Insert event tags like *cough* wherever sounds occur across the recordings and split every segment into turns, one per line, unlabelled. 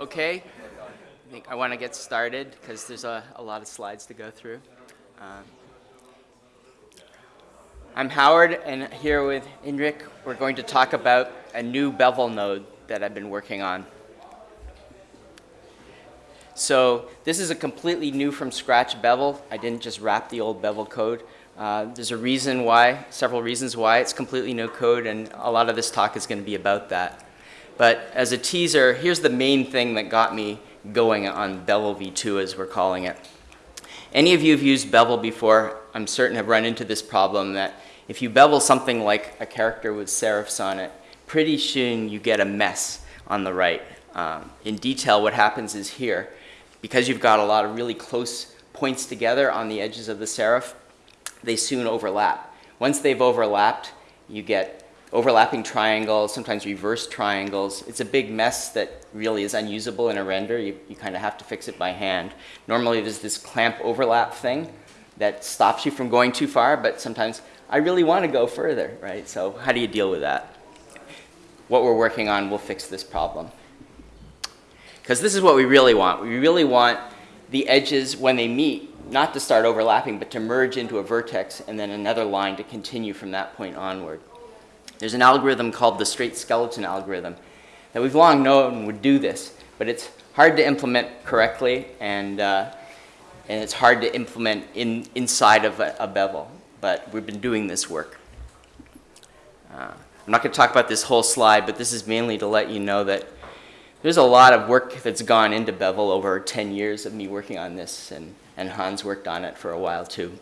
Okay, I think I want to get started because there's a, a lot of slides to go through. Um, I'm Howard, and here with Henrik, we're going to talk about a new bevel node that I've been working on. So this is a completely new from scratch bevel. I didn't just wrap the old bevel code. Uh, there's a reason why, several reasons why it's completely new code, and a lot of this talk is going to be about that. But as a teaser, here's the main thing that got me going on Bevel v2 as we're calling it. Any of you who've used Bevel before, I'm certain have run into this problem that if you bevel something like a character with serifs on it, pretty soon you get a mess on the right. Um, in detail, what happens is here, because you've got a lot of really close points together on the edges of the serif, they soon overlap. Once they've overlapped, you get overlapping triangles, sometimes reverse triangles. It's a big mess that really is unusable in a render. You, you kind of have to fix it by hand. Normally there's this clamp overlap thing that stops you from going too far, but sometimes I really want to go further, right? So how do you deal with that? What we're working on will fix this problem. Because this is what we really want. We really want the edges, when they meet, not to start overlapping, but to merge into a vertex and then another line to continue from that point onward. There's an algorithm called the straight skeleton algorithm that we've long known would do this, but it's hard to implement correctly and, uh, and it's hard to implement in, inside of a, a bevel, but we've been doing this work. Uh, I'm not going to talk about this whole slide, but this is mainly to let you know that there's a lot of work that's gone into Bevel over 10 years of me working on this, and, and Hans worked on it for a while too.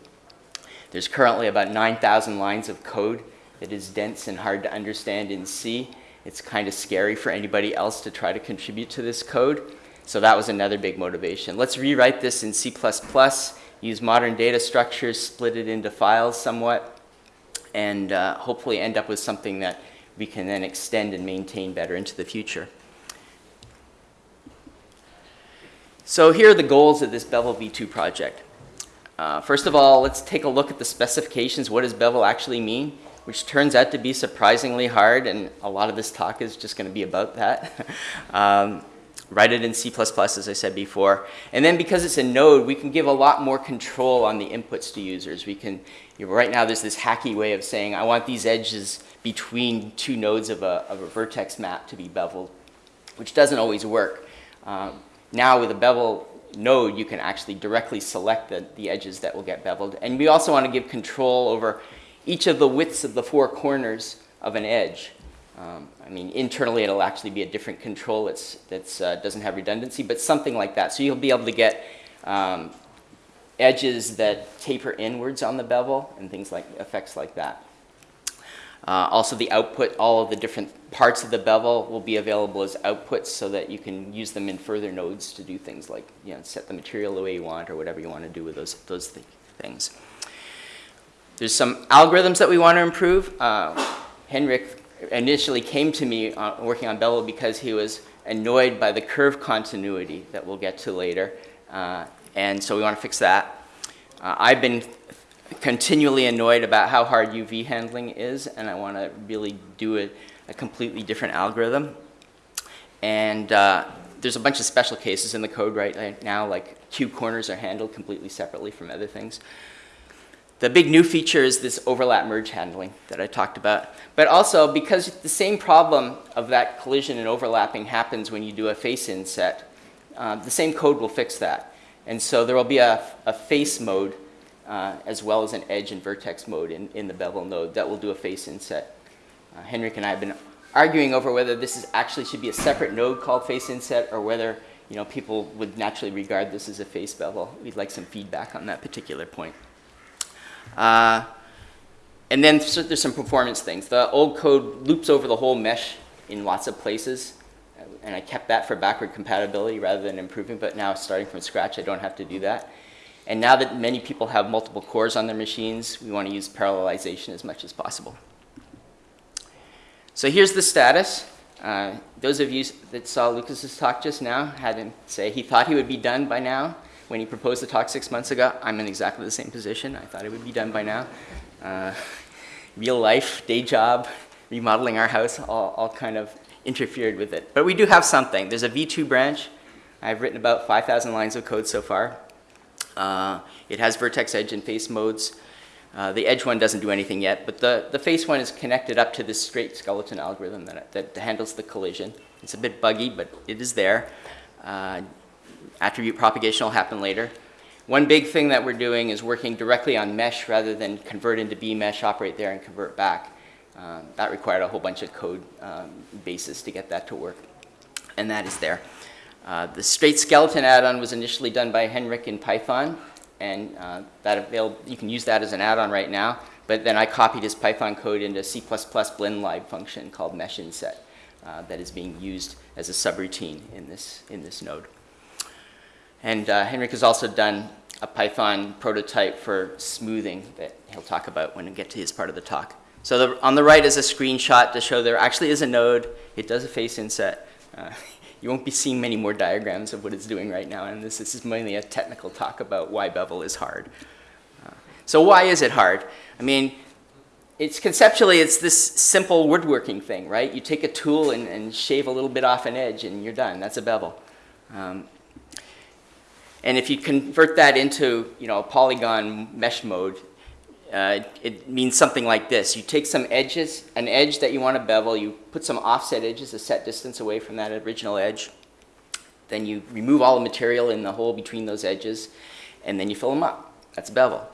There's currently about 9,000 lines of code it is dense and hard to understand in C. It's kind of scary for anybody else to try to contribute to this code. So that was another big motivation. Let's rewrite this in C++, use modern data structures, split it into files somewhat, and uh, hopefully end up with something that we can then extend and maintain better into the future. So here are the goals of this Bevel v2 project. Uh, first of all, let's take a look at the specifications. What does Bevel actually mean? Which turns out to be surprisingly hard, and a lot of this talk is just going to be about that. *laughs* um, write it in C++, as I said before. And then because it's a node, we can give a lot more control on the inputs to users. We can, you know, right now there's this hacky way of saying, I want these edges between two nodes of a, of a vertex map to be beveled, which doesn't always work. Um, now with a bevel node, you can actually directly select the, the edges that will get beveled. And we also want to give control over each of the widths of the four corners of an edge. Um, I mean, internally it'll actually be a different control that that's, uh, doesn't have redundancy, but something like that. So you'll be able to get um, edges that taper inwards on the bevel and things like effects like that. Uh, also the output, all of the different parts of the bevel will be available as outputs so that you can use them in further nodes to do things like you know, set the material the way you want or whatever you want to do with those, those th things. There's some algorithms that we want to improve. Uh, Henrik initially came to me uh, working on Bevel because he was annoyed by the curve continuity that we'll get to later. Uh, and so we want to fix that. Uh, I've been continually annoyed about how hard UV handling is, and I want to really do a, a, completely different algorithm. And uh, there's a bunch of special cases in the code right now, like cube corners are handled completely separately from other things. The big new feature is this overlap merge handling that I talked about. But also, because the same problem of that collision and overlapping happens when you do a face inset, uh, the same code will fix that. And so there will be a, a face mode uh, as well as an edge and vertex mode in, in the bevel node that will do a face inset. Uh, Henrik and I have been arguing over whether this is actually should be a separate node called face inset or whether you know, people would naturally regard this as a face bevel. We'd like some feedback on that particular point. Uh, and then so there's some performance things. The old code loops over the whole mesh in lots of places. And I kept that for backward compatibility rather than improving, but now starting from scratch, I don't have to do that. And now that many people have multiple cores on their machines, we want to use parallelization as much as possible. So here's the status. Uh, those of you that saw Lucas's talk just now had him say he thought he would be done by now when he proposed the talk six months ago, I'm in exactly the same position. I thought it would be done by now. Uh, real life, day job, remodeling our house, all, all kind of interfered with it. But we do have something. There's a V2 branch. I've written about 5,000 lines of code so far. Uh, it has vertex, edge, and face modes. Uh, the edge one doesn't do anything yet, but the, the face one is connected up to this straight skeleton algorithm that, that handles the collision. It's a bit buggy, but it is there. Uh, attribute propagation will happen later. One big thing that we're doing is working directly on mesh rather than convert into BMesh, operate there, and convert back. Um, that required a whole bunch of code um, bases to get that to work, and that is there. Uh, the straight skeleton add-on was initially done by Henrik in Python, and uh, that avail you can use that as an add-on right now. But then I copied his Python code into C++ blenlib function called mesh inset uh, that is being used as a subroutine in this, in this node. And uh, Henrik has also done a Python prototype for smoothing that he'll talk about when we get to his part of the talk. So the, on the right is a screenshot to show there actually is a node. It does a face inset. Uh, *laughs* you won't be seeing many more diagrams of what it's doing right now, and this, this is mainly a technical talk about why Bevel is hard. Uh, so why is it hard? I mean, it's conceptually, it's this simple woodworking thing, right? You take a tool and, and shave a little bit off an edge and you're done. That's a bevel. Um, and if you convert that into, you know, polygon mesh mode, uh, it means something like this. You take some edges, an edge that you want to bevel, you put some offset edges a set distance away from that original edge. Then you remove all the material in the hole between those edges, and then you fill them up. That's a bevel.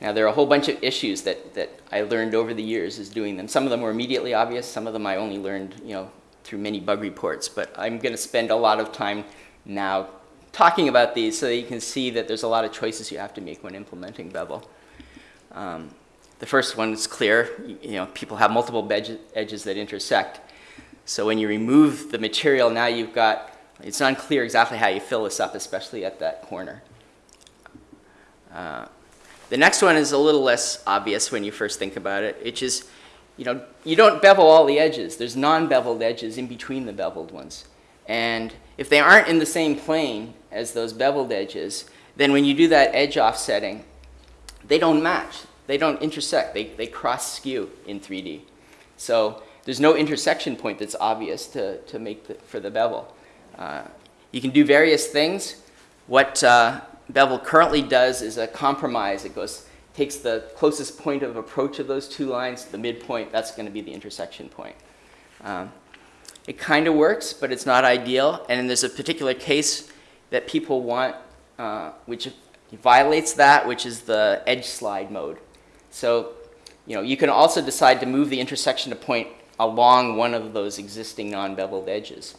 Now there are a whole bunch of issues that, that I learned over the years is doing them. Some of them were immediately obvious, some of them I only learned you know, through many bug reports, but I'm going to spend a lot of time now talking about these so that you can see that there's a lot of choices you have to make when implementing Bevel. Um, the first one is clear. You know, people have multiple edges that intersect. So when you remove the material, now you've got, it's unclear exactly how you fill this up, especially at that corner. Uh, the next one is a little less obvious when you first think about it, which is, you know, you don't bevel all the edges. There's non-beveled edges in between the beveled ones. And if they aren't in the same plane as those beveled edges, then when you do that edge offsetting, they don't match. They don't intersect. They, they cross skew in 3D. So there's no intersection point that's obvious to, to make the, for the bevel. Uh, you can do various things. What uh, Bevel currently does is a compromise. It goes, takes the closest point of approach of those two lines, the midpoint, that's going to be the intersection point. Um, it kind of works, but it's not ideal. And there's a particular case that people want, uh, which violates that, which is the edge slide mode. So, you know, you can also decide to move the intersection to point along one of those existing non-beveled edges.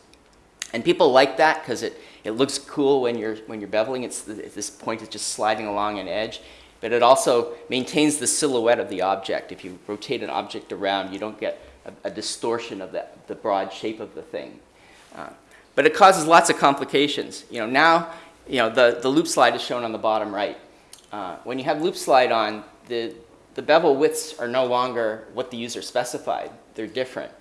And people like that because it, it looks cool when you're, when you're beveling. It's this point is just sliding along an edge. But it also maintains the silhouette of the object. If you rotate an object around, you don't get a, a distortion of the, the broad shape of the thing. Uh, but it causes lots of complications. You know, now you know, the, the loop slide is shown on the bottom right. Uh, when you have loop slide on, the, the bevel widths are no longer what the user specified. They're different.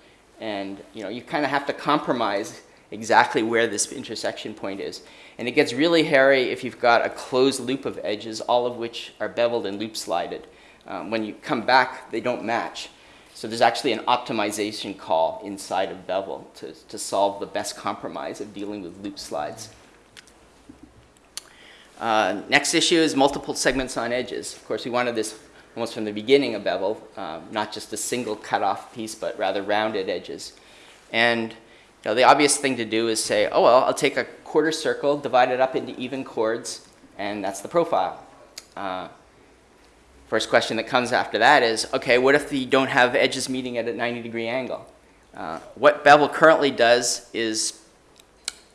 And you know, you kind of have to compromise exactly where this intersection point is. And it gets really hairy if you've got a closed loop of edges, all of which are beveled and loop slided. Um, when you come back, they don't match. So there's actually an optimization call inside of Bevel to, to solve the best compromise of dealing with loop slides. Uh, next issue is multiple segments on edges. Of course, we wanted this almost from the beginning of Bevel, um, not just a single cut-off piece, but rather rounded edges. And you know, the obvious thing to do is say, oh, well, I'll take a quarter circle, divide it up into even chords, and that's the profile. Uh, first question that comes after that is, okay, what if you don't have edges meeting at a 90 degree angle? Uh, what Bevel currently does is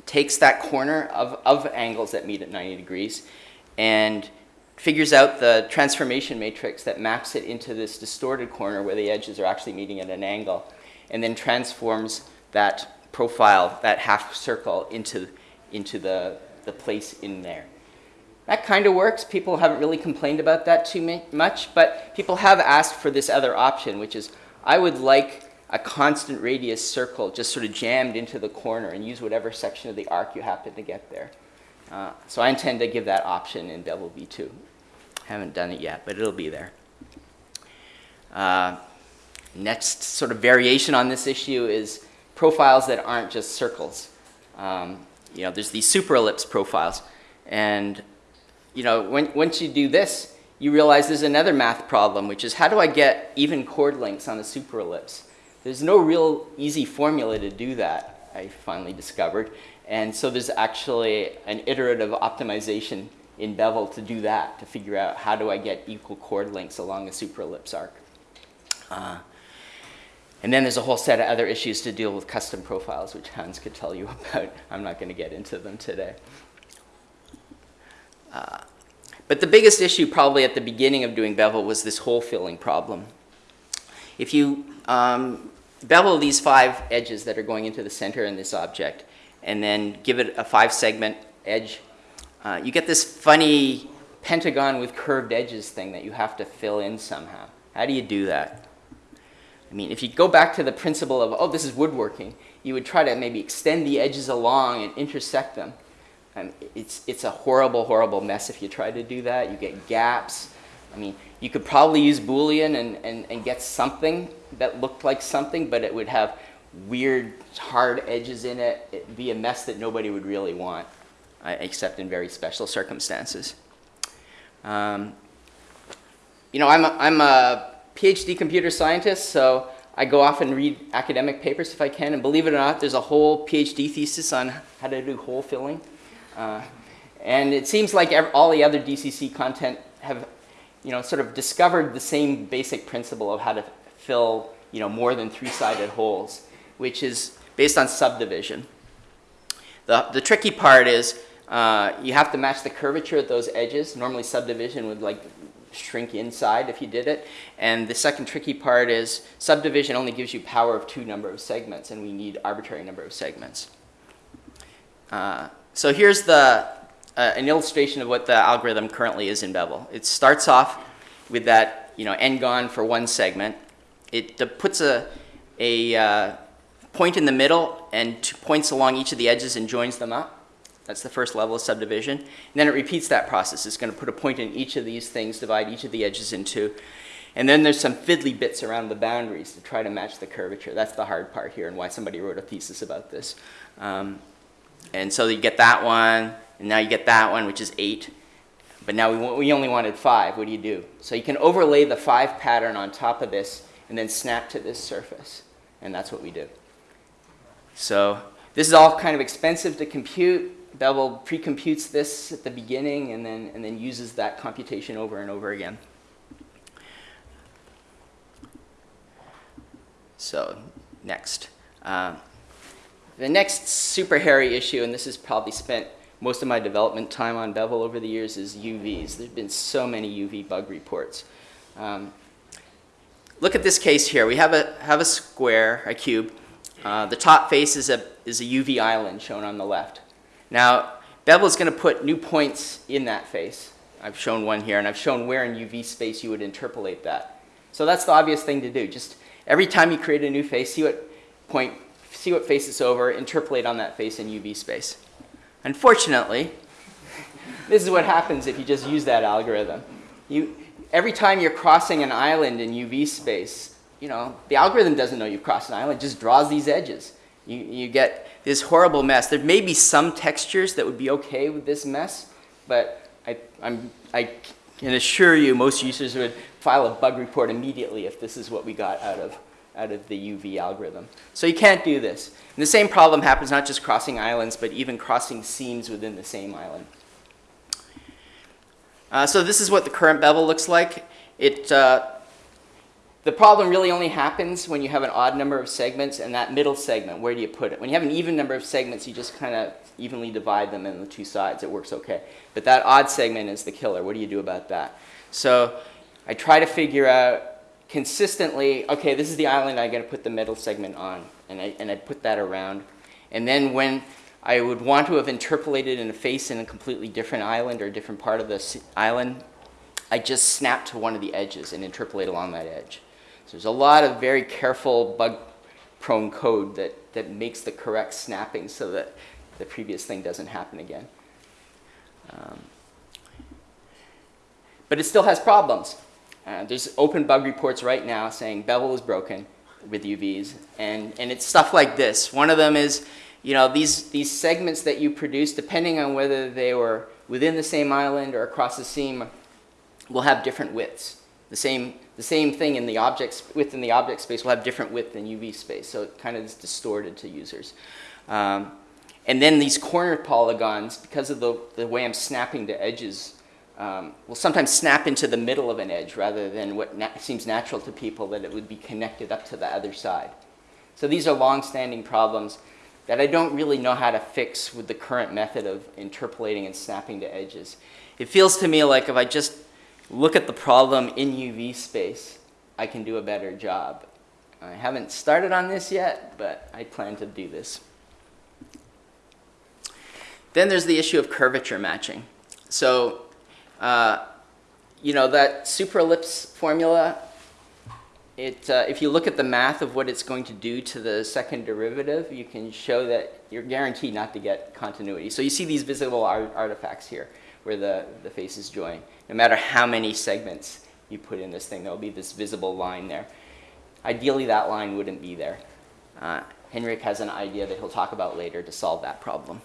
takes that corner of, of angles that meet at 90 degrees and figures out the transformation matrix that maps it into this distorted corner where the edges are actually meeting at an angle, and then transforms that profile, that half circle, into, into the, the place in there. That kind of works. People haven't really complained about that too much, but people have asked for this other option, which is I would like a constant radius circle just sort of jammed into the corner and use whatever section of the arc you happen to get there. Uh, so I intend to give that option in Bevel V2. Haven't done it yet, but it'll be there. Uh, next sort of variation on this issue is profiles that aren't just circles. Um, you know, there's these super ellipse profiles. And, you know, when, once you do this, you realize there's another math problem, which is how do I get even chord lengths on a super ellipse? There's no real easy formula to do that, I finally discovered. And so there's actually an iterative optimization in Bevel to do that, to figure out how do I get equal chord lengths along a super ellipse arc. Uh, and then there's a whole set of other issues to deal with custom profiles, which Hans could tell you *laughs* about. I'm not going to get into them today. But the biggest issue probably at the beginning of doing bevel was this hole filling problem. If you um, bevel these five edges that are going into the center in this object, and then give it a five segment edge, uh, you get this funny pentagon with curved edges thing that you have to fill in somehow. How do you do that? I mean, if you go back to the principle of, oh, this is woodworking, you would try to maybe extend the edges along and intersect them. And it's, it's a horrible, horrible mess if you try to do that. You get gaps. I mean, you could probably use Boolean and, and, and get something that looked like something, but it would have weird, hard edges in it. It'd be a mess that nobody would really want, uh, except in very special circumstances. Um, you know, I'm a, I'm a PhD computer scientist, so I go off and read academic papers if I can, and believe it or not, there's a whole PhD thesis on how to do hole filling. Uh, and it seems like all the other DCC content have, you know, sort of discovered the same basic principle of how to fill, you know, more than three-sided holes, which is based on subdivision. The, the tricky part is uh, you have to match the curvature at those edges. Normally subdivision would like shrink inside if you did it. And the second tricky part is subdivision only gives you power of two number of segments, and we need arbitrary number of segments. Uh, so here's the, uh, an illustration of what the algorithm currently is in Bevel. It starts off with that you know, n-gon for one segment. It puts a, a uh, point in the middle and two points along each of the edges and joins them up. That's the first level of subdivision. And then it repeats that process. It's going to put a point in each of these things, divide each of the edges in two. And then there's some fiddly bits around the boundaries to try to match the curvature. That's the hard part here and why somebody wrote a thesis about this. Um, and so you get that one, and now you get that one, which is eight. But now we, we only wanted five. What do you do? So you can overlay the five pattern on top of this and then snap to this surface. And that's what we do. So this is all kind of expensive to compute. Bevel pre-computes this at the beginning and then, and then uses that computation over and over again. So next. Uh, the next super hairy issue, and this has probably spent most of my development time on Bevel over the years, is UVs. There's been so many UV bug reports. Um, look at this case here. We have a, have a square, a cube. Uh, the top face is a, is a UV island shown on the left. Now, Bevel is going to put new points in that face. I've shown one here, and I've shown where in UV space you would interpolate that. So that's the obvious thing to do. Just every time you create a new face, see what point, see what face it's over, interpolate on that face in UV space. Unfortunately, *laughs* this is what happens if you just use that algorithm. You, every time you're crossing an island in UV space, you know, the algorithm doesn't know you've crossed an island, it just draws these edges. You, you get this horrible mess. There may be some textures that would be okay with this mess, but I, I'm, I can assure you most users would file a bug report immediately if this is what we got out of, out of the UV algorithm. So you can't do this. And the same problem happens not just crossing islands, but even crossing seams within the same island. Uh, so this is what the current bevel looks like. It, uh, the problem really only happens when you have an odd number of segments and that middle segment, where do you put it? When you have an even number of segments, you just kind of evenly divide them in the two sides. It works okay. But that odd segment is the killer. What do you do about that? So I try to figure out consistently, okay, this is the island I'm going to put the metal segment on. And I, and I put that around. And then when I would want to have interpolated in a face in a completely different island or a different part of the island, I just snap to one of the edges and interpolate along that edge. So there's a lot of very careful bug-prone code that, that makes the correct snapping so that the previous thing doesn't happen again. Um, but it still has problems. Uh, there's open bug reports right now saying Bevel is broken. with UVs, and, and it's stuff like this. One of them is, you know, these, these segments that you produce, depending on whether they were within the same island or across the seam, will have different widths. The same, the same thing in the objects, within the object space will have different width than UV space, so it kind of is distorted to users. Um, and then these corner polygons, because of the, the way I'm snapping the edges, um, will sometimes snap into the middle of an edge rather than what na seems natural to people that it would be connected up to the other side. So these are long-standing problems that I don't really know how to fix with the current method of interpolating and snapping to edges. It feels to me like if I just look at the problem in UV space, I can do a better job. I haven't started on this yet, but I plan to do this. Then there's the issue of curvature matching. So uh, you know, that superellipse formula, it, uh, if you look at the math of what it's going to do to the second derivative, you can show that you're guaranteed not to get continuity. So you see these visible art artifacts here where the, the faces join. No matter how many segments you put in this thing, there'll be this visible line there. Ideally, that line wouldn't be there. Uh, Henrik has an idea that he'll talk about later to solve that problem.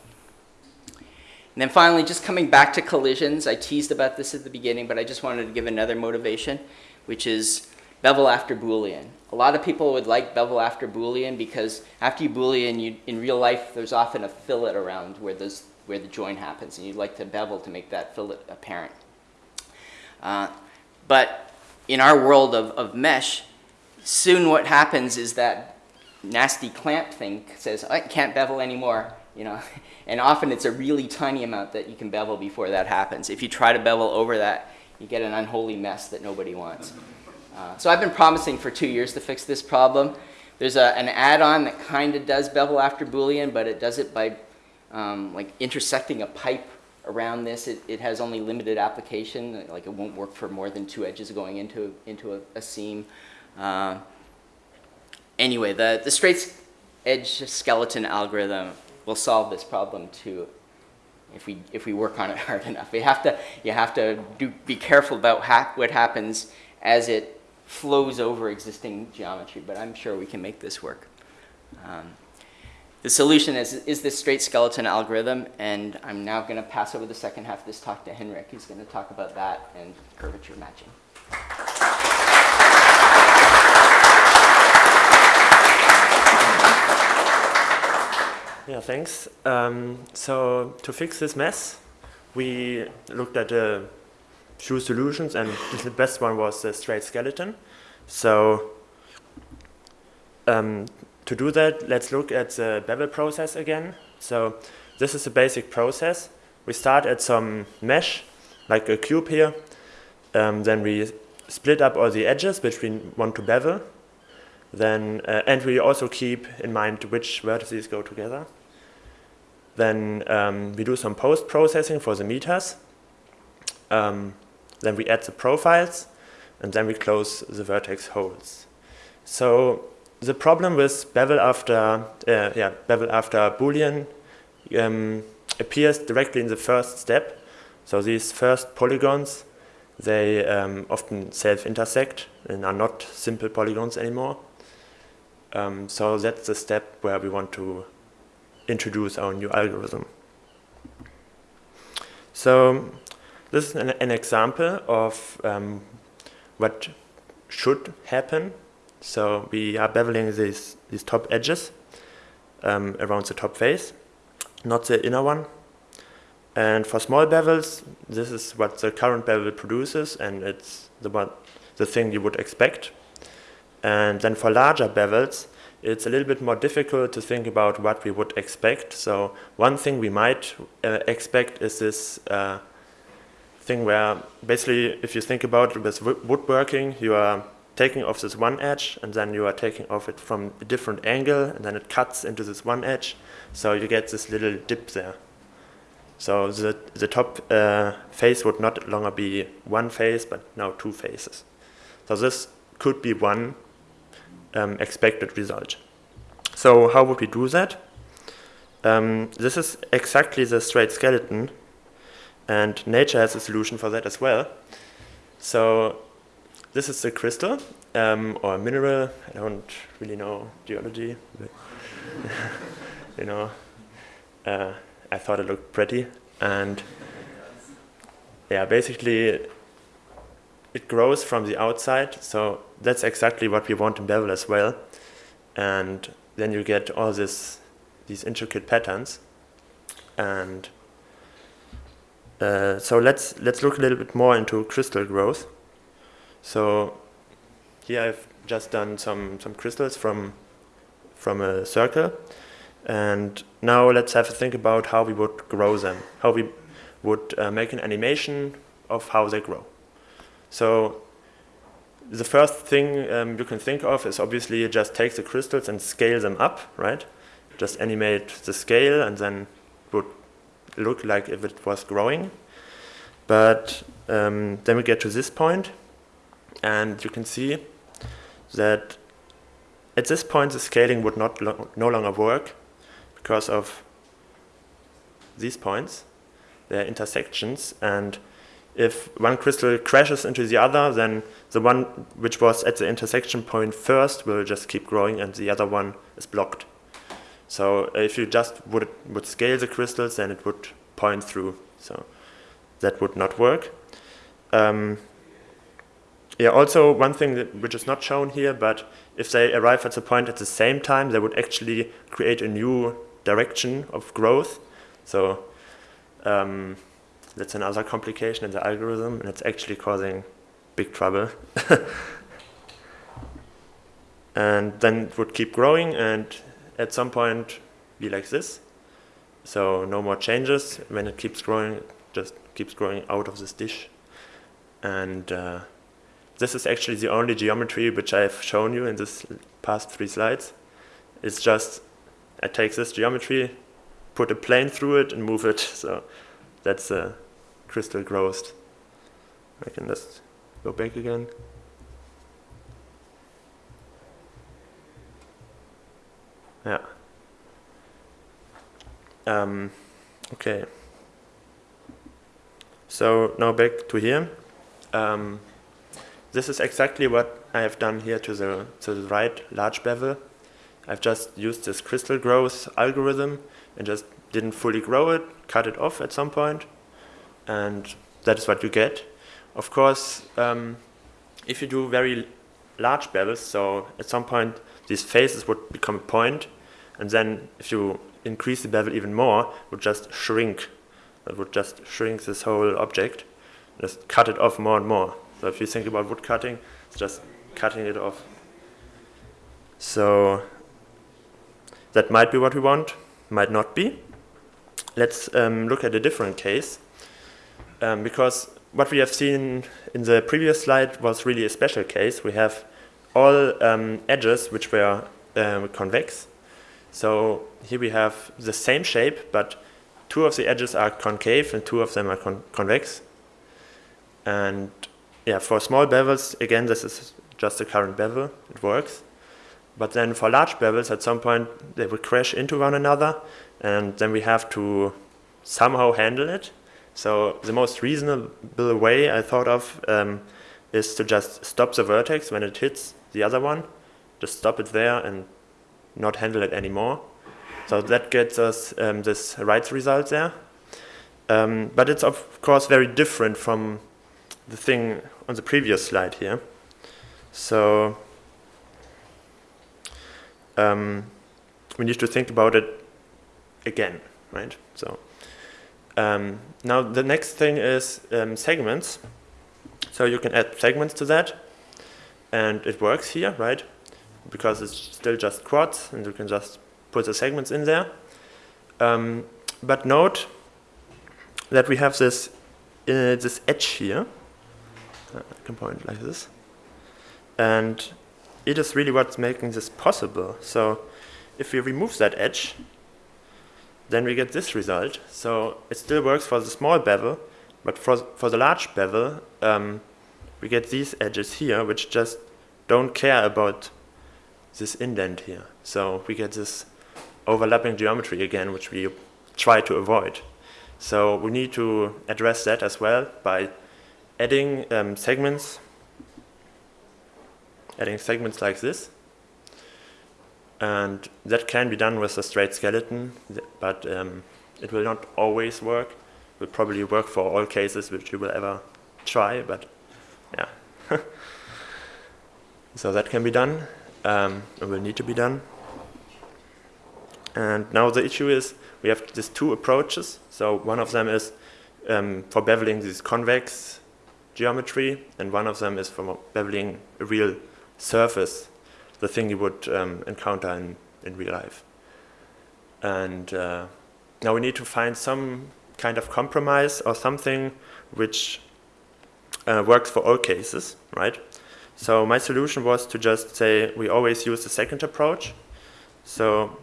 And then finally, just coming back to collisions, I teased about this at the beginning, but I just wanted to give another motivation, which is bevel after Boolean. A lot of people would like bevel after Boolean because after you Boolean, you, in real life, there's often a fillet around where, those, where the join happens, and you'd like to bevel to make that fillet apparent. Uh, but in our world of, of mesh, soon what happens is that nasty clamp thing says, I can't bevel anymore, you know, *laughs* and often it's a really tiny amount that you can bevel before that happens. If you try to bevel over that, you get an unholy mess that nobody wants. Uh, so I've been promising for two years to fix this problem. There's a, an add-on that kind of does bevel after Boolean, but it does it by um, like intersecting a pipe around this. It, it, has only limited application, like it won't work for more than two edges going into, into a, a seam. Uh, anyway, the, the straight edge skeleton algorithm will solve this problem too if we, if we work on it *laughs* hard enough. You have to, you have to do, be careful about ha what happens as it flows over existing geometry, but I'm sure we can make this work. Um, the solution is, is this straight skeleton algorithm, and I'm now going to pass over the second half of this talk to Henrik. He's going to talk about that and curvature matching.
Yeah, thanks. Um, so to fix this mess, we looked at a few solutions, and the best one was the straight skeleton. So um, to do that, let's look at the bevel process again. So this is a basic process. We start at some mesh, like a cube here. Um, then we split up all the edges which we want to bevel. Then, uh, and we also keep in mind which vertices go together. Then um, we do some post-processing for the miters. Um, then we add the profiles, and then we close the vertex holes. So the problem with bevel after, uh, yeah, bevel after Boolean um, appears directly in the first step. So these first polygons, they um, often self-intersect and are not simple polygons anymore. Um, so that's the step where we want to introduce our new algorithm. So this is an, an example of um, what should happen. So we are beveling these, these top edges um, around the top face, not the inner one. And for small bevels, this is what the current bevel produces, and it's the, the thing you would expect. And then for larger bevels, it's a little bit more difficult to think about what we would expect. So one thing we might uh, expect is this uh, thing where basically if you think about it with woodworking, you are taking off this one edge and then you are taking off it from a different angle and then it cuts into this one edge. So you get this little dip there. So the, the top uh, face would not longer be one face, but now two faces. So this could be one um, expected result. So how would we do that? Um, this is exactly the straight skeleton, and nature has a solution for that as well. So this is the crystal um, or mineral. I don't really know geology, *laughs* you know, uh, I thought it looked pretty, and yeah, basically it grows from the outside. So that's exactly what we want in bevel as well, and then you get all this these intricate patterns, and uh, so let's let's look a little bit more into crystal growth. So here I've just done some some crystals from from a circle, and now let's have a think about how we would grow them, how we would uh, make an animation of how they grow. So the first thing um, you can think of is obviously just take the crystals and scale them up, right? Just animate the scale and then it would look like if it was growing. But um, then we get to this point, and you can see that at this point the scaling would not lo no longer work because of these points, their intersections, and if one crystal crashes into the other, then the one which was at the intersection point first will just keep growing and the other one is blocked. So if you just would, would scale the crystals, then it would point through. So that would not work. Um, yeah, also one thing that, which is not shown here, but if they arrive at the point at the same time, they would actually create a new direction of growth. So um, that's another complication in the algorithm, and it's actually causing big trouble. *laughs* and then it would keep growing, and at some point be like this. So no more changes. When it keeps growing, it just keeps growing out of this dish. And uh, this is actually the only geometry which I've shown you in this past three slides. It's just, I take this geometry, put a plane through it, and move it. *laughs* So that's a crystal growth. I can just go back again. Yeah. Um, okay. So now back to here. Um, this is exactly what I have done here to the to the right large bevel. I've just used this crystal growth algorithm and just didn't fully grow it, cut it off at some point, and that is what you get. Of course, um, if you do very large bevels, so at some point these faces would become a point, and then if you increase the bevel even more, it would just shrink. It would just shrink this whole object, just cut it off more and more. So if you think about wood cutting, it's just cutting it off. So that might be what we want, might not be. Let's um, look at a different case um, because what we have seen in the previous slide was really a special case. We have all um, edges which were um, convex. So here we have the same shape, but two of the edges are concave and two of them are con convex. And yeah, for small bevels, again, this is just the current bevel, it works. But then for large bevels, at some point, they will crash into one another, and then we have to somehow handle it. So the most reasonable way I thought of um, is to just stop the vertex when it hits the other one, just stop it there and not handle it anymore. So that gets us um, this right result there. Um, but it's of course very different from the thing on the previous slide here. So um, we need to think about it again, right? So um, now the next thing is um, segments. So you can add segments to that, and it works here, right? Because it's still just quads, and you can just put the segments in there. Um, but note that we have this uh, this edge here. Uh, I can point like this, and it is really what's making this possible. So if we remove that edge, then we get this result. So it still works for the small bevel, but for, for the large bevel, um, we get these edges here, which just don't care about this indent here. So we get this overlapping geometry again, which we try to avoid. So we need to address that as well by adding um, segments adding segments like this. And that can be done with a straight skeleton, but um, it will not always work. It will probably work for all cases which you will ever try, but yeah. *laughs* so that can be done. Um, it will need to be done. And now the issue is we have these two approaches. So one of them is um, for beveling this convex geometry, and one of them is for beveling a real surface, the thing you would um, encounter in, in real life. And uh, now we need to find some kind of compromise or something which uh, works for all cases, right? So my solution was to just say we always use the second approach. So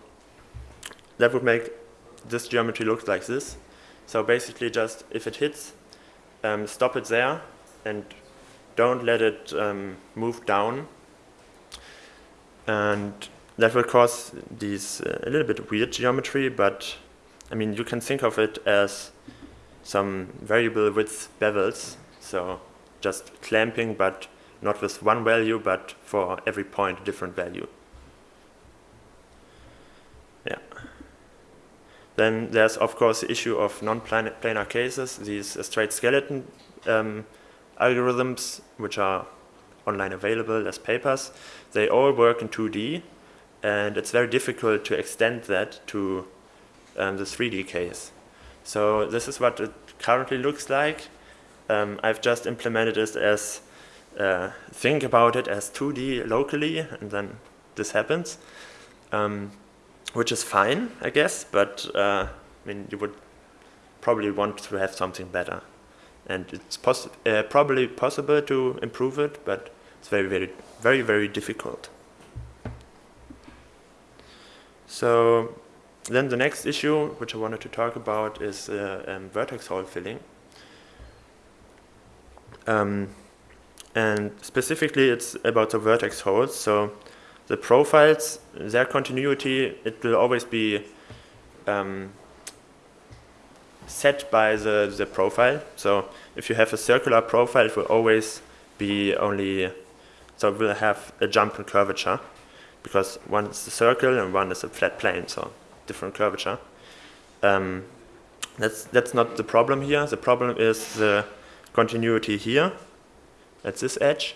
that would make this geometry look like this. So basically just if it hits, um, stop it there and don't let it um, move down. And that will cause these uh, a little bit weird geometry, but I mean you can think of it as some variable width bevels. So just clamping, but not with one value, but for every point a different value. Yeah. Then there's of course the issue of non-planar cases, these uh, straight skeleton um, algorithms, which are online available as papers. They all work in 2D, and it's very difficult to extend that to um, the 3D case. So this is what it currently looks like. Um, I've just implemented it as uh, think about it as 2D locally, and then this happens. Um, which is fine, I guess, but uh, I mean, you would probably want to have something better. And it's poss uh, probably possible to improve it, but it's very, very, very, very difficult. So then the next issue, which I wanted to talk about, is uh, um, vertex hole filling. Um, and specifically, it's about the vertex holes. So the profiles, their continuity, it will always be um, set by the, the profile. So if you have a circular profile, it will always be only, so we'll have a jump in curvature because one is a circle and one is a flat plane, so different curvature. Um, that's, that's not the problem here. The problem is the continuity here at this edge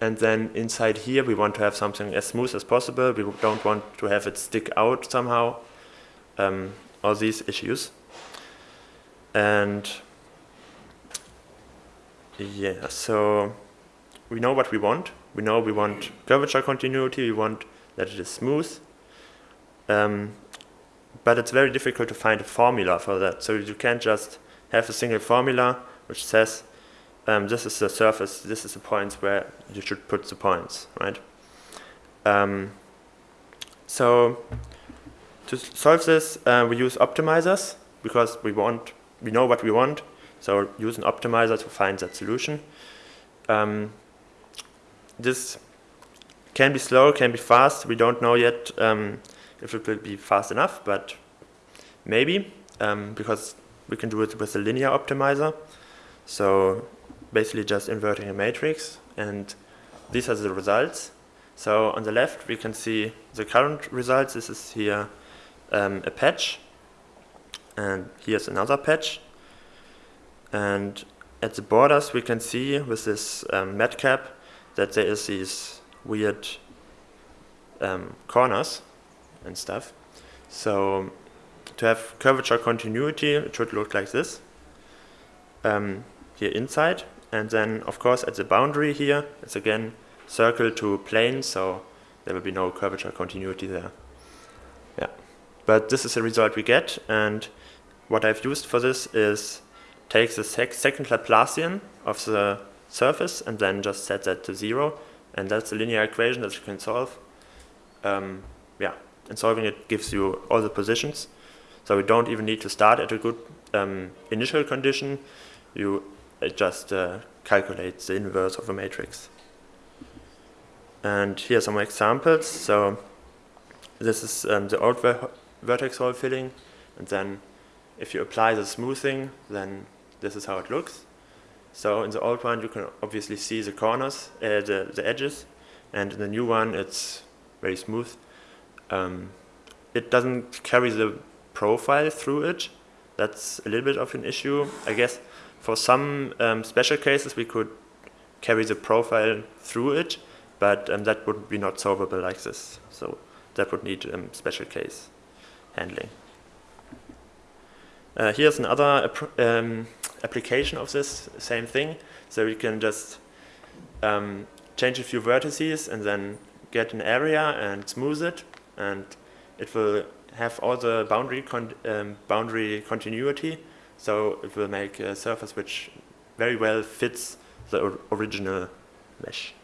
and then inside here, we want to have something as smooth as possible. We don't want to have it stick out somehow. Um, all these issues. And yeah, so we know what we want. We know we want curvature continuity. We want that it is smooth. Um, but it's very difficult to find a formula for that. So you can't just have a single formula which says um, this is the surface, this is the points where you should put the points, right? Um, so to solve this, uh, we use optimizers because we want, we know what we want. So use an optimizer to find that solution. Um, this can be slow, can be fast. We don't know yet um, if it will be fast enough, but maybe um, because we can do it with a linear optimizer. So basically just inverting a matrix and these are the results. So on the left we can see the current results. This is here um, a patch and here's another patch. And at the borders we can see with this um, matcap that there is these weird um, corners and stuff. So to have curvature continuity it should look like this. Um, here inside and then, of course, at the boundary here, it's again circle to plane, so there will be no curvature continuity there. Yeah, but this is the result we get, and what I've used for this is take the sec second Laplacian of the surface and then just set that to zero, and that's a linear equation that you can solve. Um, yeah, and solving it gives you all the positions, so we don't even need to start at a good um, initial condition. You it just uh, calculates the inverse of a matrix. And here are some examples. So this is um, the old ver vertex hole filling. And then if you apply the smoothing, then this is how it looks. So in the old one, you can obviously see the corners, uh, the, the edges, and in the new one, it's very smooth. Um, it doesn't carry the profile through it. That's a little bit of an issue. I guess for some um, special cases, we could carry the profile through it, but um, that would be not solvable like this. So that would need um, special case handling. Uh, here's another um, application of this same thing. So we can just um, change a few vertices and then get an area and smooth it, and it will have all the boundary con- um, boundary continuity. So it will make a surface which very well fits the or- original mesh.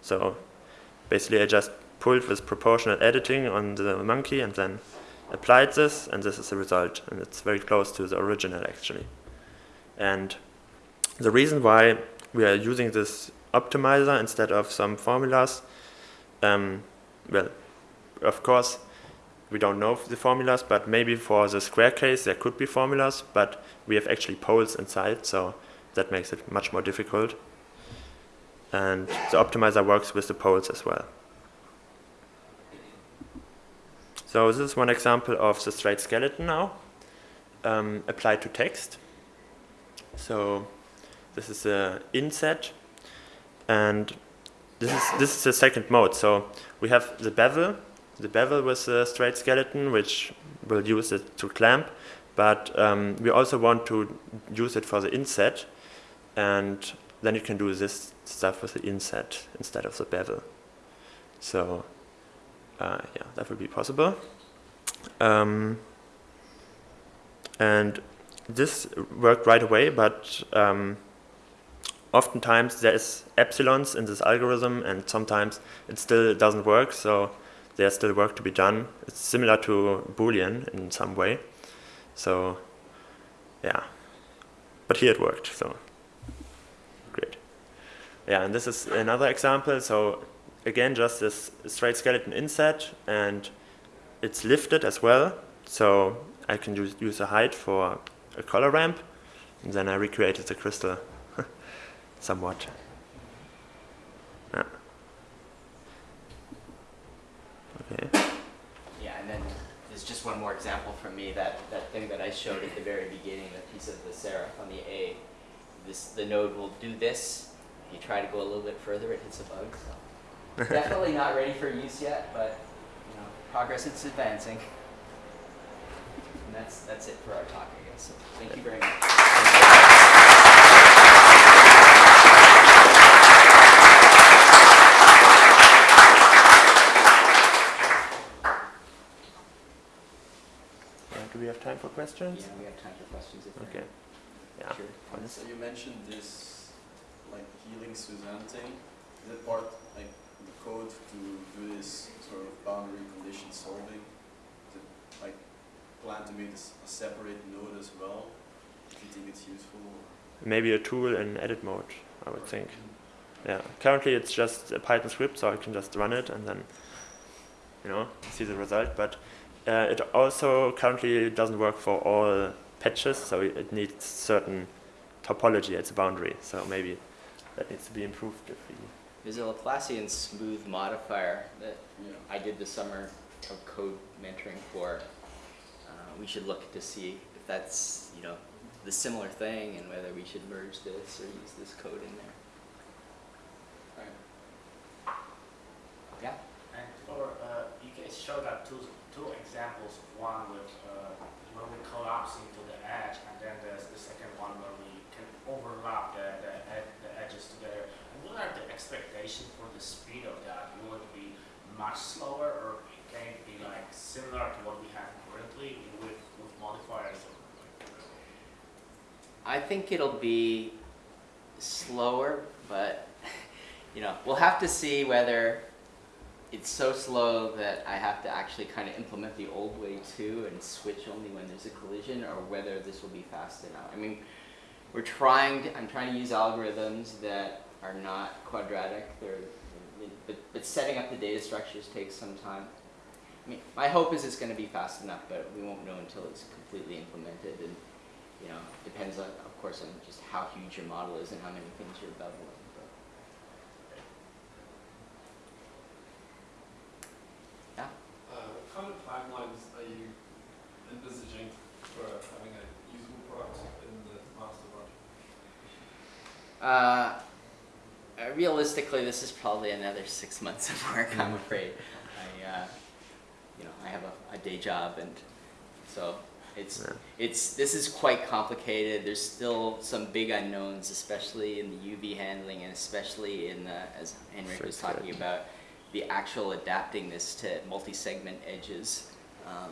So basically, I just pulled with proportional editing on the monkey and then applied this, and this is the result. And it's very close to the original actually. And the reason why we are using this optimizer instead of some formulas, um, well, of course, we don't know the formulas, but maybe for the square case there could be formulas, but we have actually poles inside, so that makes it much more difficult. And the optimizer works with the poles as well. So this is one example of the straight skeleton now, um, applied to text. So this is the inset, and this is this is the second mode. So we have the bevel, the bevel with the straight skeleton, which will use it to clamp, but um, we also want to use it for the inset, and then you can do this stuff with the inset instead of the bevel. So uh, yeah, that would be possible. Um, and this worked right away, but um, oftentimes there is epsilons in this algorithm, and sometimes it still doesn't work. So there's still work to be done. It's similar to Boolean in some way. So yeah, but here it worked. So great. Yeah, and this is another example. So again, just this straight skeleton inset, and it's lifted as well. So I can use, use a height for a color ramp, and then I recreated the crystal *laughs* somewhat. Yeah. Okay.
Yeah, and then there's just one more example from me, that, that thing that I showed at the very beginning, the piece of the serif on the A. This, the node will do this. If you try to go a little bit further, it hits a bug. So. *laughs* Definitely not ready for use yet, but you know, progress is advancing. And that's, that's it for our talk, I guess. So thank you very much.
Do we have time for questions?
Yeah, we have time for questions if
Okay. Yeah.
Sure.
So you mentioned this like healing Suzanne thing. Is it part like the code to do this sort of boundary condition solving? Is it like plan to make this a separate node as well? If you think it's useful?
Maybe a tool in edit mode, I would think. Yeah. Currently, it's just a Python script, so I can just run it and then, you know, see the result. But uh, it also currently doesn't work for all patches, so it it needs certain topology at the boundary. So maybe that needs to be improved if we.
There's a Laplacian smooth modifier that
Yeah.
I did the summer of code mentoring for. Uh, we should look to see if that's, you know, the similar thing and whether we should merge this or use this code in there.
Right.
Yeah?
And or uh, you guys showed up two two examples. One with uh, where we collapse into the edge, and then there's the second one where we can overlap the the, ed- the edges together. And what are the expectations for the speed of that? Will it be much slower, or can it be like similar to what we have currently modifiers?
I think it'll be slower, but you know, we'll have to see whether it's so slow that I have to actually kind of implement the old way too and switch only when there's a collision, or whether this will be fast enough. I mean, we're trying. To, I'm trying to use algorithms that are not quadratic. They're, but, but setting up the data structures takes some time. I mean, my hope is it's going to be fast enough, but we won't know until it's completely implemented. And you know, depends on, of course, on just how huge your model is and how many things you're beveling. But. Yeah.
Uh, what kind of timelines are you envisaging for having a usable product in the master project?
Uh, uh, realistically, this is probably another six months of work. I'm afraid. I, uh, you know, I have a, a day job, and so it's
Yeah.
it's this is quite complicated. There's still some big unknowns, especially in the UV handling, and especially in the, as Henrik was talking
edge.
about, the actual adapting this to multi-segment edges. Um,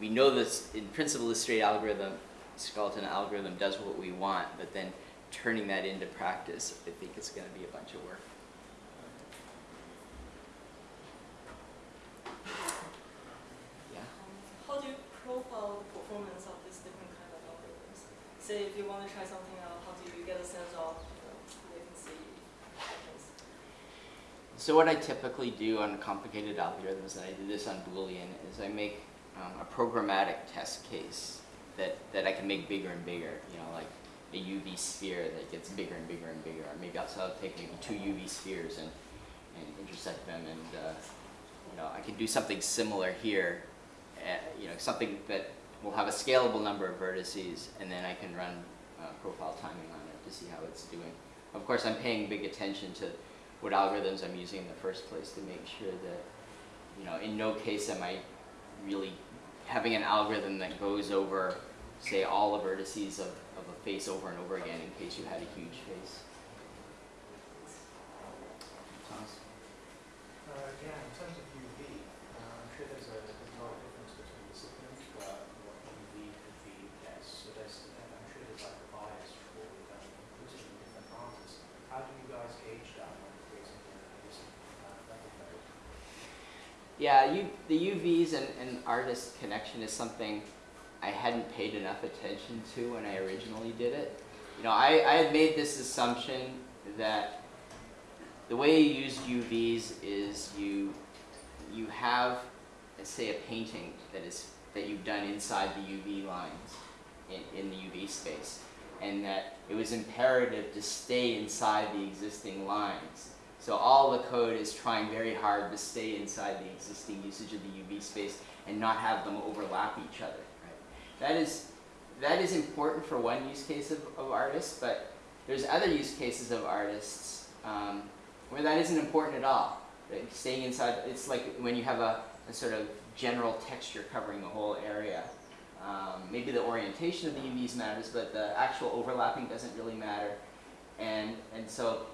we know this in principle. The straight algorithm, skeleton algorithm, does what we want, but then turning that into practice, I think it's going to be a bunch of work. Yeah.
Um, How do you profile the performance of these different kind of algorithms? Say if you want to try something out, how do you get a sense of?
So what I typically do on complicated algorithms, and I do this on Boolean, is I make um, a programmatic test case that, that I can make bigger and bigger. You know, like a UV sphere that gets bigger and bigger and bigger. Or maybe I'll, so I'll take maybe two UV spheres and, and intersect them, and uh, you know, I can do something similar here. Uh, you know, something that will have a scalable number of vertices, and then I can run uh, profile timing on it to see how it's doing. Of course, I'm paying big attention to what algorithms I'm using in the first place to make sure that, you know, in no case am I really having an algorithm that goes over, say, all the vertices of, of a face over and over again in case you had a huge face. Thomas?
Uh, yeah, in terms of UV, uh, I'm sure there's a, there's a lot of difference between disciplines, but what UV could be best. So there's, uh, I'm sure there's like a bias for um, including in different answers. How do you guys gauge that when creating uh, this uh, bevel code?
Yeah, you, the UVs and, and artist connection is something I hadn't paid enough attention to when I originally did it. You know, I, I had made this assumption that the way you use UVs is you you have, say, a painting that is that you've done inside the UV lines in, in the UV space, and that it was imperative to stay inside the existing lines. So all the code is trying very hard to stay inside the existing usage of the UV space and not have them overlap each other. Right? That is that is important for one use case of, of artists, but there's other use cases of artists um, where that isn't important at all. Right? Staying inside, it's like when you have a, a sort of general texture covering the whole area. Um, maybe the orientation of the UVs matters, but the actual overlapping doesn't really matter. And, and so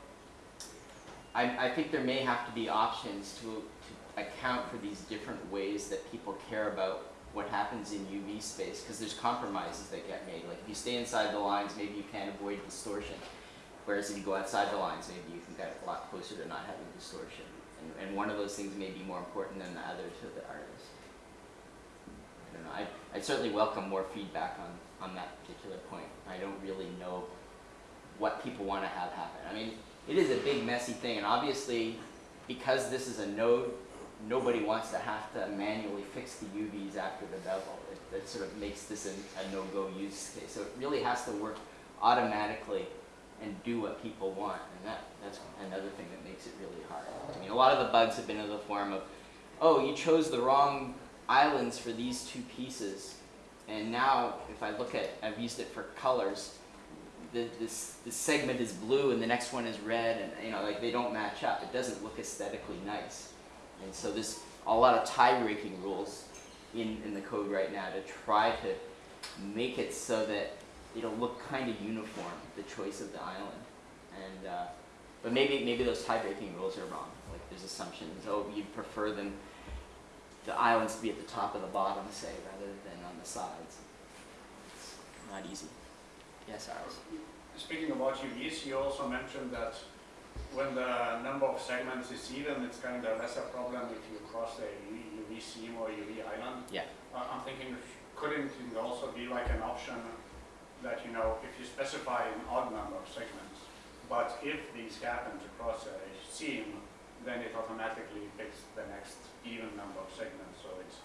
I, I think there may have to be options to, to account for these different ways that people care about what happens in UV space, because there's compromises that get made. Like if you stay inside the lines, maybe you can't avoid distortion. Whereas if you go outside the lines, maybe you can get a lot closer to not having distortion. And, and one of those things may be more important than the other to the artist. I don't know. I, I'd certainly welcome more feedback on, on that particular point. I don't really know what people want to have happen. I mean, it is a big, messy thing, and obviously, because this is a node, nobody wants to have to manually fix the UVs after the bevel. It, that sort of makes this a, a no-go use case. So it really has to work automatically and do what people want, and that, that's another thing that makes it really hard. I mean, a lot of the bugs have been in the form of, oh, you chose the wrong islands for these two pieces, and now if I look at, I've used it for colors, the, this, this segment is blue and the next one is red, and you know, like they don't match up. It doesn't look aesthetically nice, and so there's a lot of tie-breaking rules in, in the code right now to try to make it so that it'll look kind of uniform, the choice of the island. And uh, but maybe maybe those tie-breaking rules are wrong. Like there's assumptions. Oh, you'd prefer them the islands to be at the top of the bottom, say, rather than on the sides. It's not easy. Yes, Ars.
Speaking about UVs, you also mentioned that when the number of segments is even, it's kind of less a problem if you cross a UV, seam or UV island.
Yeah.
Uh, I'm thinking, couldn't it also be like an option that, you know, if you specify an odd number of segments, but if these happen to cross a seam, then it automatically picks the next even number of segments, so it's,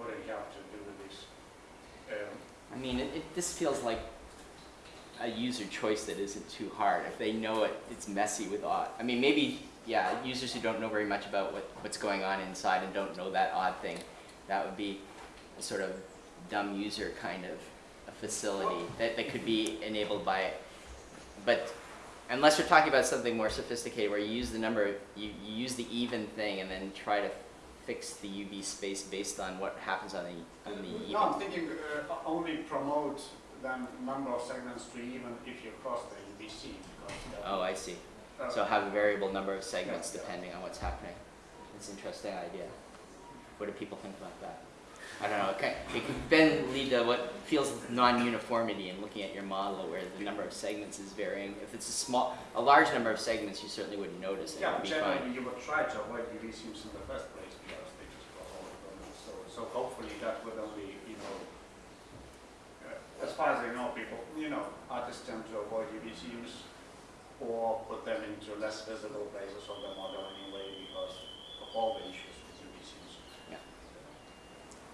you have to do with this? Um,
I mean, it, it, this feels like a user choice that isn't too hard. If they know it, it's messy with odd. I mean, maybe, yeah, users who don't know very much about what, what's going on inside and don't know that odd thing, that would be a sort of dumb user kind of a facility that, that could be enabled by it. But unless you're talking about something more sophisticated where you use the number, you, you use the even thing and then try to fix the UV space based on what happens on the, on the even.
No, I'm thinking uh, only promote then number of segments to even if you cross the uh,
Oh, I see.
uh,
So have a variable number of segments
Yeah, yeah.
depending on what's happening. It's an interesting idea. What do people think about that? I don't know, okay. it can then lead to what feels non-uniformity in looking at your model where the number of segments is varying. If it's a small, a large number of segments, you certainly wouldn't notice it, it
Yeah,
would be fine.
generally you would try to avoid seams in the first place because they just cross all them. So, so hopefully that would only, as far as I know, people, you know, artists tend to avoid UV seams or put them into less visible places of the model anyway because of all the issues with UV seams.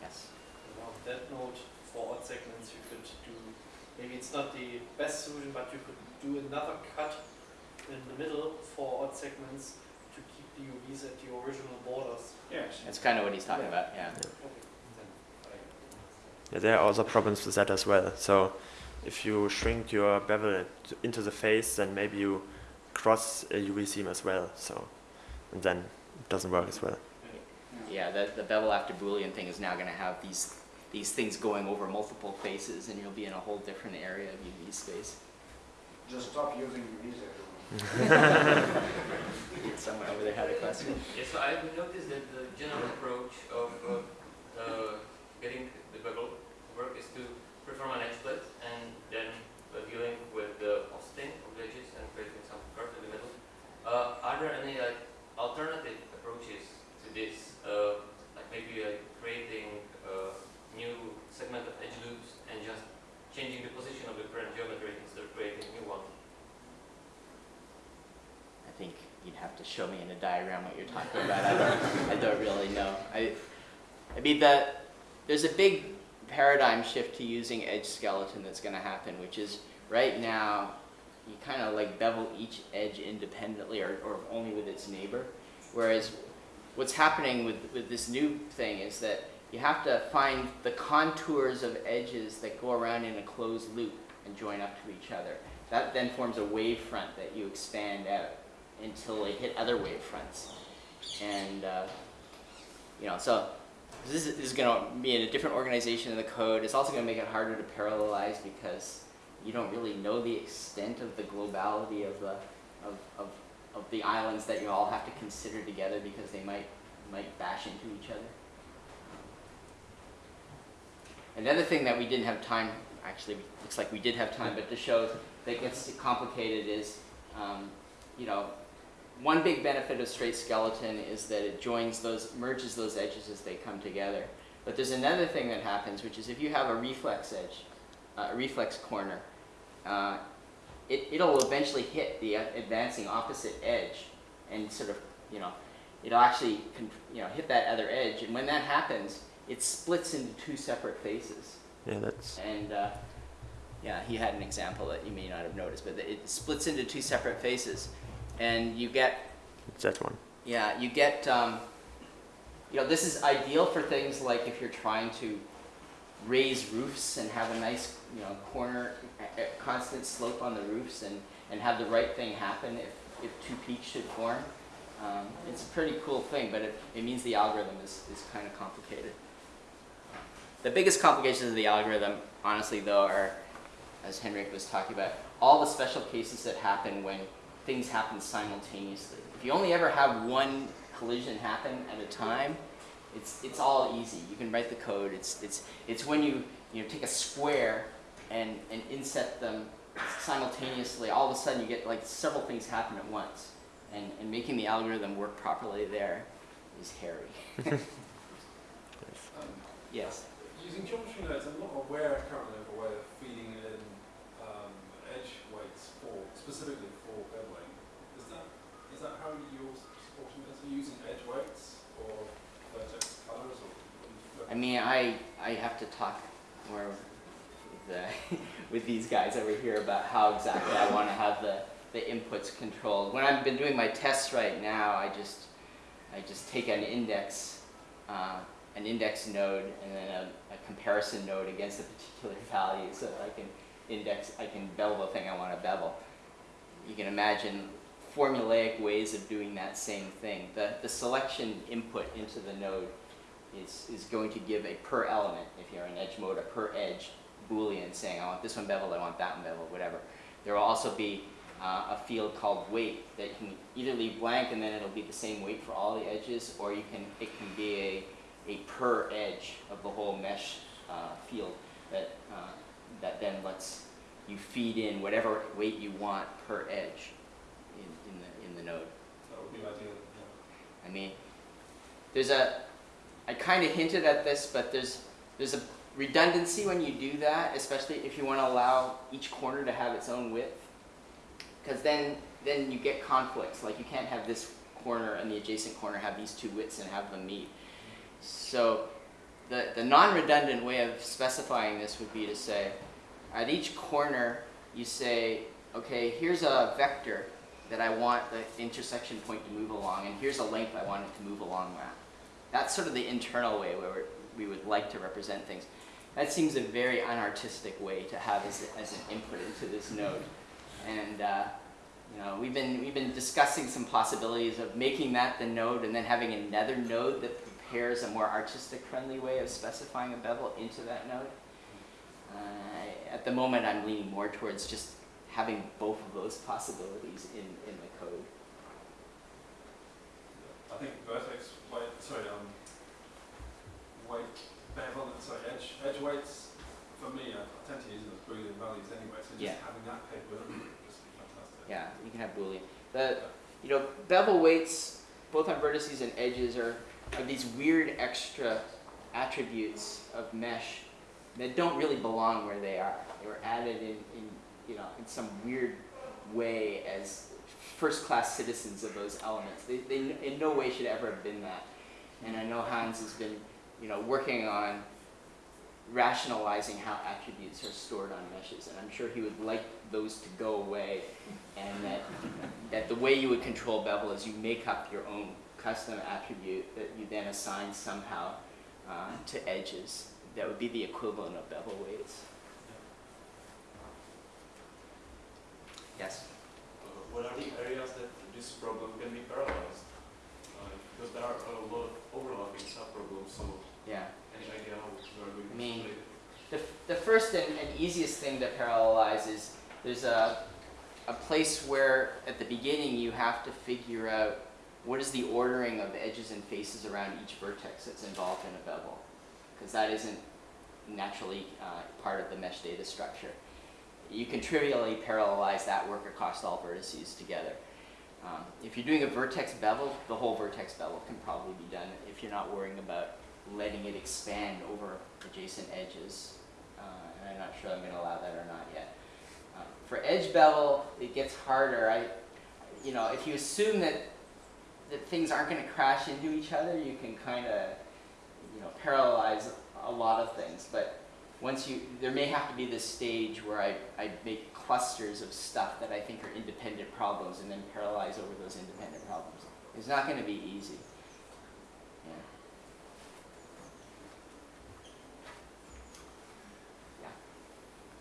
Yes.
And On that note, for odd segments, you could do, maybe it's not the best solution, but you could do another cut in the middle for odd segments to keep the UVs at the original borders.
Yes.
That's kind of what he's talking about, yeah.
Okay, then I-
Yeah, there are other problems with that as well. So if you shrink your bevel into the face, then maybe you cross a UV seam as well. So and then it doesn't work as well.
Yeah, the, the bevel after Boolean thing is now going to have these, these things going over multiple faces and you'll be in a whole different area of UV space.
Just stop using UVs everyone. *laughs*
Someone over there had a question.
Yes, so I've noticed that the general approach of uh, uh, getting work is to perform an edge split and then uh, dealing with the offsetting of the edges and creating some curve in the middle. Uh, are there any like alternative approaches to this, uh, like maybe like creating a new segment of edge loops and just changing the position of the current geometry instead of creating a new one?
I think you'd have to show me in a diagram what you're talking about. I don't, I don't really know. I, I mean, the, there's a big paradigm shift to using edge skeleton that's going to happen, which is right now you kind of like bevel each edge independently or, or only with its neighbor. Whereas what's happening with, with this new thing is that you have to find the contours of edges that go around in a closed loop and join up to each other. That then forms a wavefront that you expand out until they hit other wavefronts. And, uh, you know, so this is, going to be in a different organization in the code. It's also going to make it harder to parallelize because you don't really know the extent of the globality of the, of, of, of the islands that you all have to consider together because they might, might bash into each other. Another thing that we didn't have time, actually, looks like we did have time, but to show that gets complicated is, um, you know, one big benefit of straight skeleton is that it joins those, merges those edges as they come together. But there's another thing that happens, which is if you have a reflex edge, uh, a reflex corner, uh, it, it'll eventually hit the advancing opposite edge and sort of, you know, it'll actually, you know, hit that other edge. And when that happens, it splits into two separate faces.
Yeah, that's
And uh, yeah, he had an example that you may not have noticed, but it splits into two separate faces, and you get
it's that one.
yeah, you get um, you know this is ideal for things like if you're trying to raise roofs and have a nice you know corner, constant slope on the roofs, and and have the right thing happen if if two peaks should form. Um, it's a pretty cool thing, but it, it means the algorithm is, is kind of complicated. The biggest complications of the algorithm, honestly, though, are, as Henrik was talking about, all the special cases that happen when things happen simultaneously. If you only ever have one collision happen at a time, it's, it's all easy. You can write the code. It's, it's, it's when you, you know, take a square and, and inset them simultaneously, all of a sudden you get like several things happen at once. And, and making the algorithm work properly there is hairy. *laughs*
Um,
yes.
Using geometry nodes, I'm not aware currently of a way of feeding in um, edge weights for specifically for beveling. Is that is that how you're supporting this? Are you using edge weights or vertex colors or?
I mean, I, I have to talk more with the, *laughs* with these guys over here about how exactly I want to have the, the inputs controlled. When I've been doing my tests right now, I just, I just take an index, uh, an index node and then a, a comparison node against a particular *laughs* value so that I can index, I can bevel the thing I want to bevel. You can imagine formulaic ways of doing that same thing. The, the selection input into the node is, is going to give a per element, if you're in edge mode, a per edge boolean saying, I want this one beveled, I want that one beveled, whatever. There will also be uh, a field called weight that you can either leave blank and then it'll be the same weight for all the edges, or you can, it can be a, a per edge of the whole mesh uh, field that, uh, that then lets you feed in whatever weight you want per edge in, in, the, in the node.
That would be ideal, yeah.
I mean, there's a, I kind of hinted at this, but there's, there's a redundancy when you do that, especially if you want to allow each corner to have its own width. Because then, then you get conflicts, like you can't have this corner and the adjacent corner have these two widths and have them meet. So the, the non-redundant way of specifying this would be to say, at each corner, you say, okay, here's a vector that I want the intersection point to move along, and here's a length I want it to move along that. That's sort of the internal way where we would like to represent things. That seems a very unartistic way to have as, as an input into this node. And uh, you know, we've been, we've been discussing some possibilities of making that the node and then having another node that prepares a more artistic friendly way of specifying a bevel into that node. Uh, at the moment, I'm leaning more towards just having both of those possibilities in, in the code.
I think vertex weight, sorry, um, weight, bevel, sorry, edge, edge weights, for me, I I tend to use them as Boolean values anyway, so just
Yeah.
having that capability would just be fantastic.
Yeah, you can have Boolean. The, you know, bevel weights, both on vertices and edges, are, are these weird extra attributes of mesh that don't really belong where they are. They were added in, in you know, in some weird way as first-class citizens of those elements. They, they in no way should ever have been that. And I know Hans has been, you know, working on rationalizing how attributes are stored on meshes, and I'm sure he would like those to go away, and that, that the way you would control bevel is you make up your own custom attribute that you then assign somehow uh, to edges. That would be the equivalent of bevel weights. Yes?
Uh, what are the areas that this problem can be parallelized? Uh, because there are a lot of overlapping subproblems, so
Yeah.
any idea how we are going
I
to
mean-
split?
The, the first and, and easiest thing to parallelize is there's a, a place where at the beginning you have to figure out what is the ordering of edges and faces around each vertex that's involved in a bevel. Because that isn't naturally uh, part of the mesh data structure. You can trivially parallelize that work across all vertices together. Um, if you're doing a vertex bevel, the whole vertex bevel can probably be done if you're not worrying about letting it expand over adjacent edges. Uh, and I'm not sure I'm going to allow that or not yet. Uh, for edge bevel, it gets harder. I, you know, if you assume that that things aren't going to crash into each other, you can kind of, you know, parallelize a lot of things. But once you, there may have to be this stage where I, I make clusters of stuff that I think are independent problems and then parallelize over those independent problems. It's not going to be easy. Yeah.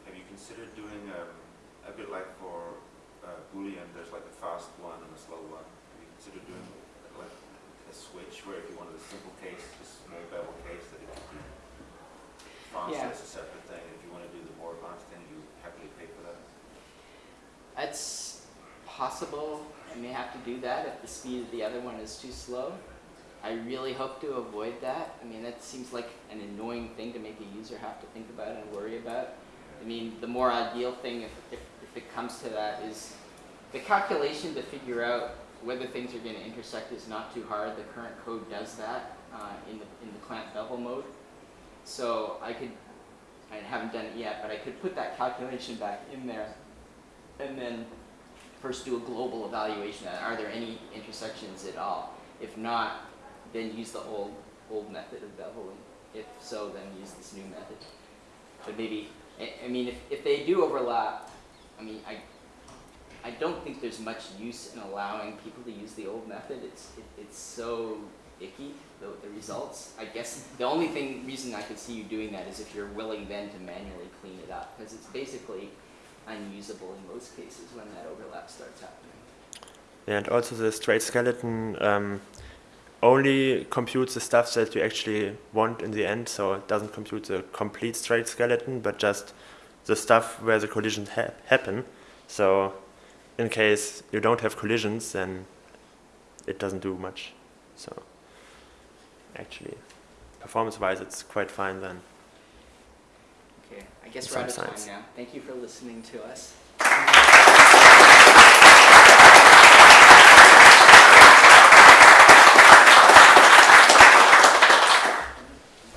Have you considered doing um, a bit like for uh, Boolean, there's like a fast one and a slow one? Have you considered doing like a switch where if you wanted a simple case, a small bevel case, that it could be
Yeah.
a separate thing? If you want to do the more advanced thing, you happily pay for that?
It's possible I may have to do that if the speed of the other one is too slow. I really hope to avoid that. I mean, that seems like an annoying thing to make a user have to think about and worry about. I mean, the more ideal thing, if, if, if it comes to that, is the calculation to figure out whether things are going to intersect is not too hard. The current code does that uh, in, the, in the clamp bevel mode. So I could, I haven't done it yet, but I could put that calculation back in there and then first do a global evaluation. Are there any intersections at all? If not, then use the old old method of beveling. If so, then use this new method. But maybe I, I mean, if, if they do overlap, I mean, I, I don't think there's much use in allowing people to use the old method. It's, it, it's so icky, the, the results. I guess the only thing, reason I could see you doing that is if you're willing then to manually clean it up, because it's basically unusable in most cases when that overlap starts happening.
And also the straight skeleton um, only computes the stuff that you actually want in the end, so it doesn't compute the complete straight skeleton, but just the stuff where the collisions ha happen. So in case you don't have collisions, then it doesn't do much. So actually, performance-wise, it's quite fine then.
Okay, I guess we're out of time now. Thank you for listening to us.